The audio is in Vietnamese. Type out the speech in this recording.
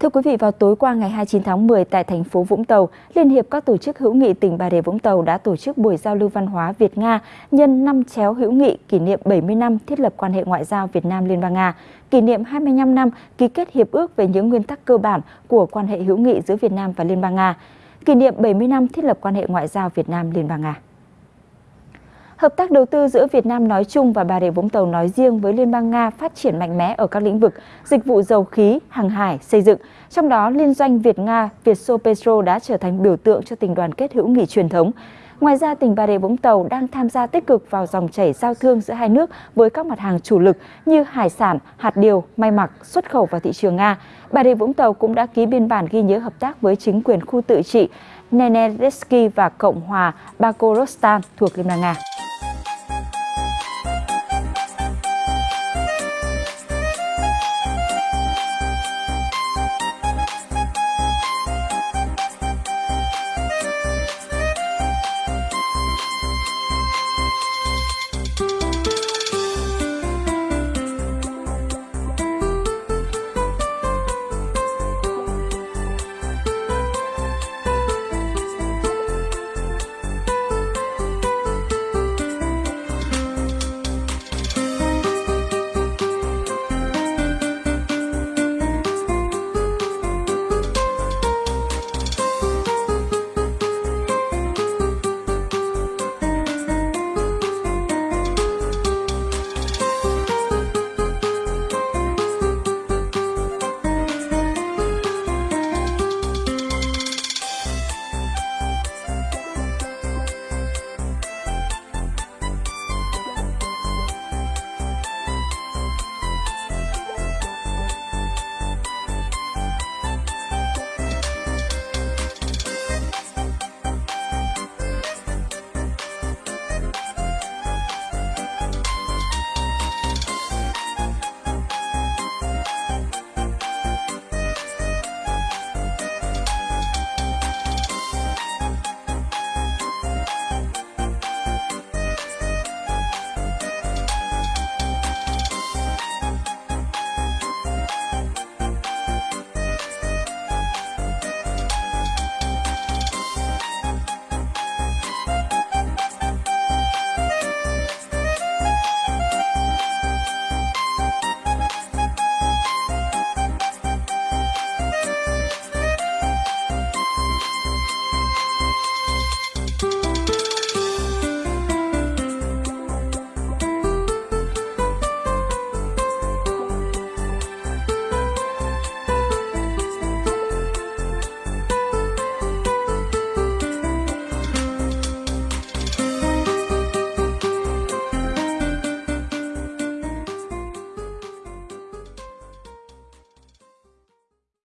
Thưa quý vị, vào tối qua ngày 29 tháng 10 tại thành phố Vũng Tàu, Liên hiệp các tổ chức hữu nghị tỉnh Bà Rịa Vũng Tàu đã tổ chức buổi giao lưu văn hóa Việt-Nga nhân năm chéo hữu nghị kỷ niệm 70 năm thiết lập quan hệ ngoại giao Việt Nam Liên bang Nga, kỷ niệm 25 năm ký kết hiệp ước về những nguyên tắc cơ bản của quan hệ hữu nghị giữa Việt Nam và Liên bang Nga, kỷ niệm 70 năm thiết lập quan hệ ngoại giao Việt Nam Liên bang Nga. Hợp tác đầu tư giữa Việt Nam nói chung và Bà Rịa Vũng Tàu nói riêng với Liên bang Nga phát triển mạnh mẽ ở các lĩnh vực dịch vụ dầu khí, hàng hải, xây dựng. Trong đó, liên doanh Việt-Nga Vietso đã trở thành biểu tượng cho tình đoàn kết hữu nghị truyền thống. Ngoài ra, tỉnh Bà Rịa Vũng Tàu đang tham gia tích cực vào dòng chảy giao thương giữa hai nước với các mặt hàng chủ lực như hải sản, hạt điều, may mặc, xuất khẩu vào thị trường Nga. Bà Rịa Vũng Tàu cũng đã ký biên bản ghi nhớ hợp tác với chính quyền khu tự trị Nenetsky và Cộng hòa Bakorostan thuộc Liên bang Nga.